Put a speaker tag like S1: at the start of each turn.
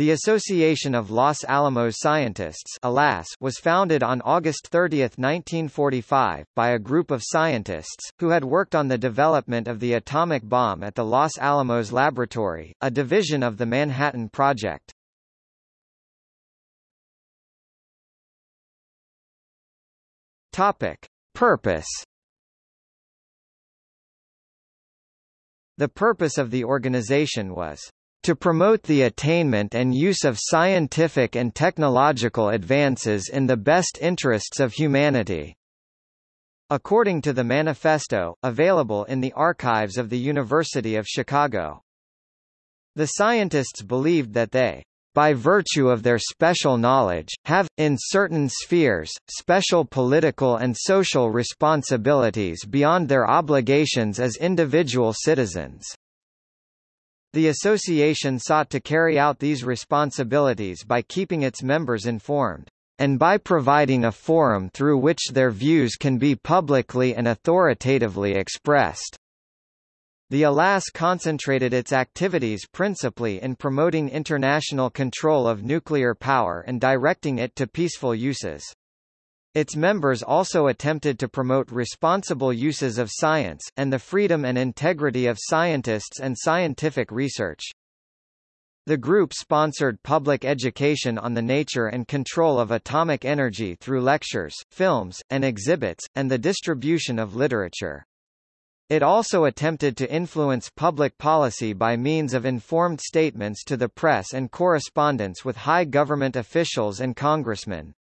S1: The Association of Los Alamos Scientists ALAS was founded on August 30, 1945, by a group of scientists, who had worked on the development of the atomic bomb at the Los Alamos Laboratory, a division of the Manhattan Project. Topic. Purpose The purpose of the organization was to promote the attainment and use of scientific and technological advances in the best interests of humanity. According to the manifesto, available in the archives of the University of Chicago. The scientists believed that they by virtue of their special knowledge, have, in certain spheres, special political and social responsibilities beyond their obligations as individual citizens. The association sought to carry out these responsibilities by keeping its members informed, and by providing a forum through which their views can be publicly and authoritatively expressed. The ALAS concentrated its activities principally in promoting international control of nuclear power and directing it to peaceful uses. Its members also attempted to promote responsible uses of science, and the freedom and integrity of scientists and scientific research. The group sponsored public education on the nature and control of atomic energy through lectures, films, and exhibits, and the distribution of literature. It also attempted to influence public policy by means of informed statements to the press and correspondence with high government officials and congressmen.